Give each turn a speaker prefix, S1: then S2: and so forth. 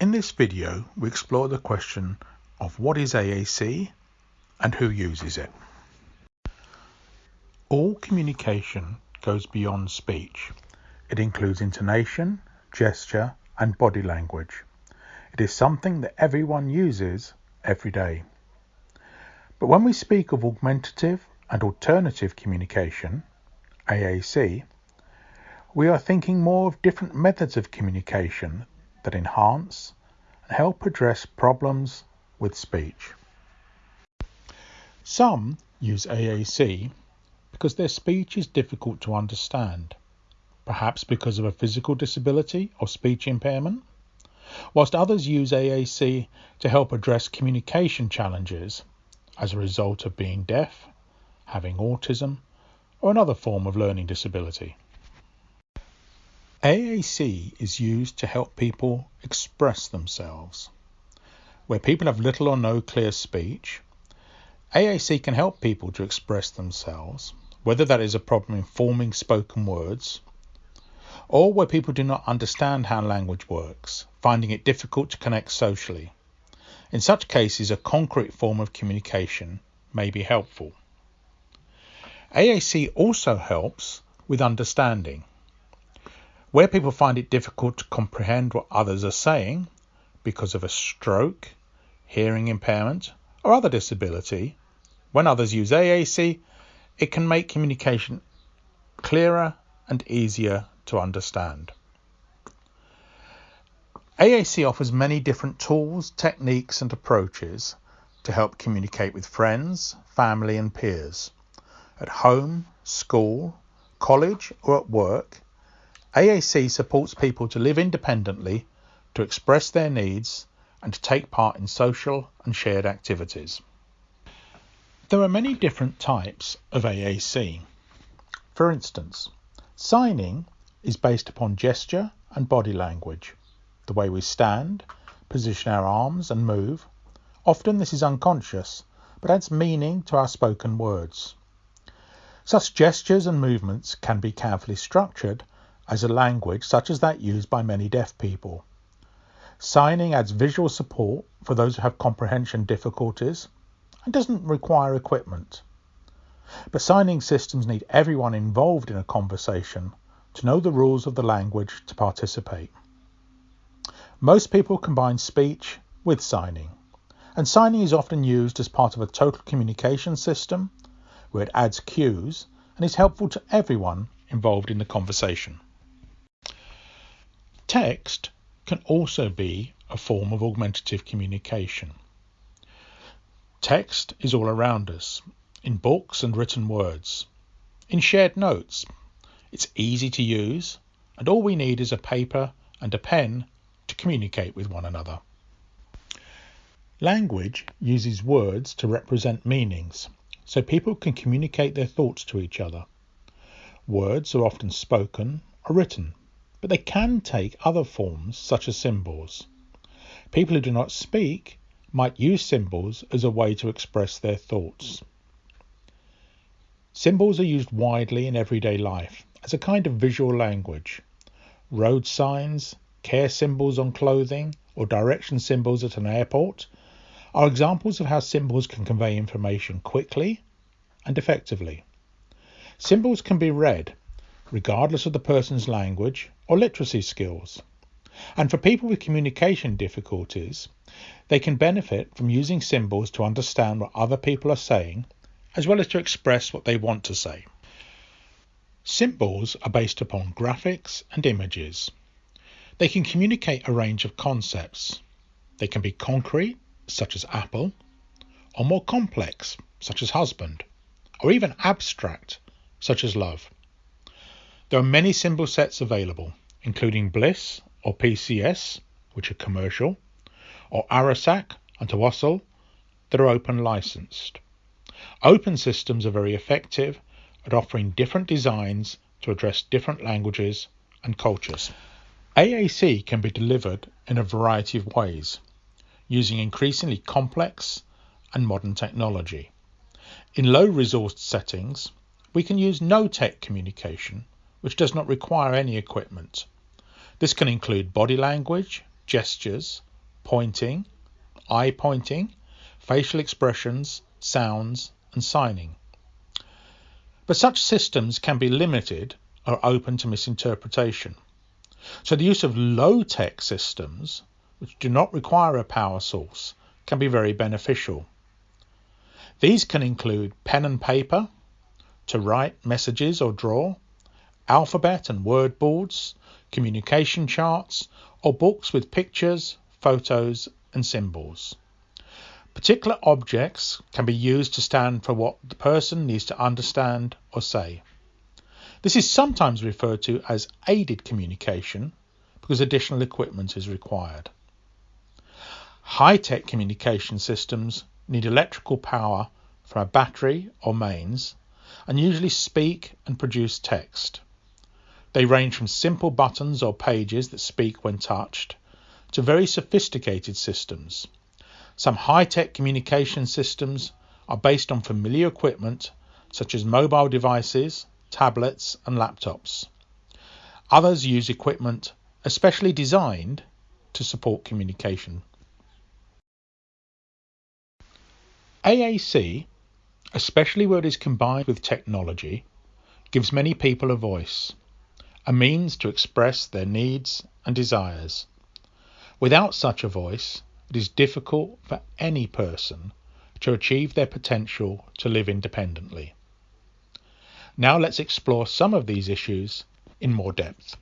S1: In this video, we explore the question of what is AAC and who uses it. All communication goes beyond speech. It includes intonation, gesture, and body language. It is something that everyone uses every day. But when we speak of augmentative and alternative communication, AAC, we are thinking more of different methods of communication that enhance and help address problems with speech. Some use AAC because their speech is difficult to understand, perhaps because of a physical disability or speech impairment, whilst others use AAC to help address communication challenges as a result of being deaf, having autism, or another form of learning disability. AAC is used to help people express themselves. Where people have little or no clear speech, AAC can help people to express themselves, whether that is a problem in forming spoken words, or where people do not understand how language works, finding it difficult to connect socially. In such cases, a concrete form of communication may be helpful. AAC also helps with understanding. Where people find it difficult to comprehend what others are saying because of a stroke, hearing impairment, or other disability, when others use AAC, it can make communication clearer and easier to understand. AAC offers many different tools, techniques, and approaches to help communicate with friends, family, and peers at home, school, college, or at work AAC supports people to live independently, to express their needs, and to take part in social and shared activities. There are many different types of AAC. For instance, signing is based upon gesture and body language, the way we stand, position our arms, and move. Often this is unconscious, but adds meaning to our spoken words. Such gestures and movements can be carefully structured as a language such as that used by many deaf people. Signing adds visual support for those who have comprehension difficulties and doesn't require equipment. But signing systems need everyone involved in a conversation to know the rules of the language to participate. Most people combine speech with signing, and signing is often used as part of a total communication system where it adds cues and is helpful to everyone involved in the conversation. Text can also be a form of augmentative communication. Text is all around us, in books and written words, in shared notes. It's easy to use, and all we need is a paper and a pen to communicate with one another. Language uses words to represent meanings, so people can communicate their thoughts to each other. Words are often spoken or written but they can take other forms such as symbols. People who do not speak might use symbols as a way to express their thoughts. Symbols are used widely in everyday life as a kind of visual language. Road signs, care symbols on clothing, or direction symbols at an airport are examples of how symbols can convey information quickly and effectively. Symbols can be read regardless of the person's language or literacy skills. And for people with communication difficulties, they can benefit from using symbols to understand what other people are saying, as well as to express what they want to say. Symbols are based upon graphics and images. They can communicate a range of concepts. They can be concrete, such as apple, or more complex, such as husband, or even abstract, such as love. There are many symbol sets available, including Bliss or PCS, which are commercial, or ARASAAC and Tawasol that are open licensed. Open systems are very effective at offering different designs to address different languages and cultures. AAC can be delivered in a variety of ways, using increasingly complex and modern technology. In low resourced settings, we can use no tech communication which does not require any equipment. This can include body language, gestures, pointing, eye pointing, facial expressions, sounds, and signing. But such systems can be limited or open to misinterpretation. So the use of low-tech systems, which do not require a power source, can be very beneficial. These can include pen and paper to write messages or draw, alphabet and word boards, communication charts, or books with pictures, photos, and symbols. Particular objects can be used to stand for what the person needs to understand or say. This is sometimes referred to as aided communication because additional equipment is required. High-tech communication systems need electrical power from a battery or mains and usually speak and produce text. They range from simple buttons or pages that speak when touched to very sophisticated systems. Some high-tech communication systems are based on familiar equipment such as mobile devices, tablets and laptops. Others use equipment especially designed to support communication. AAC, especially where it is combined with technology, gives many people a voice, a means to express their needs and desires. Without such a voice, it is difficult for any person to achieve their potential to live independently. Now let's explore some of these issues in more depth.